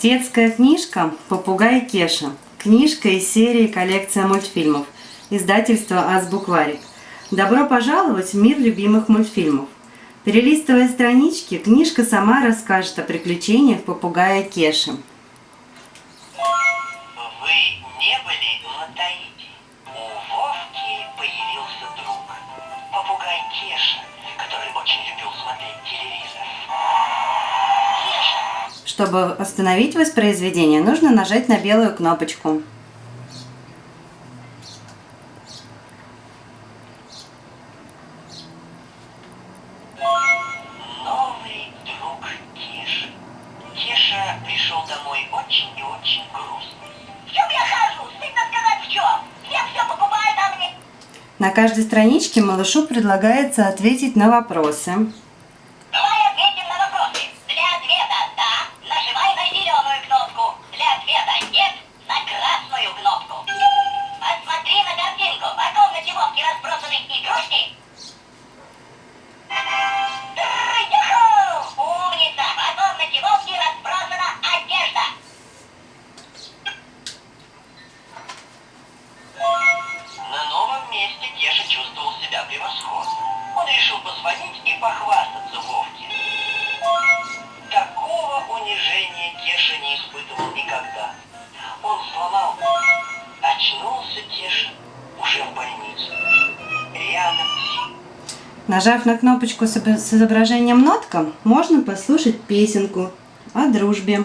Детская книжка «Попугай Кеша». Книжка из серии «Коллекция мультфильмов». Издательство «Азбукварик». Добро пожаловать в мир любимых мультфильмов. Перелистывая странички, книжка сама расскажет о приключениях попугая Кеши. Вы не были на Таити? У Чтобы остановить воспроизведение, нужно нажать на белую кнопочку. Новый друг Кеши. Кеша пришел домой очень и очень грустный. В чем я хожу? Стыдно сказать в чем. Все все покупают, мне... На каждой страничке малышу предлагается ответить на вопросы. Позвонить и похвастаться Вовке. Такого унижения Кеша не испытывал никогда. Он сломал. Очнулся Кеша уже в больнице. Рядом. Нажав на кнопочку с изображением нотка, можно послушать песенку о дружбе.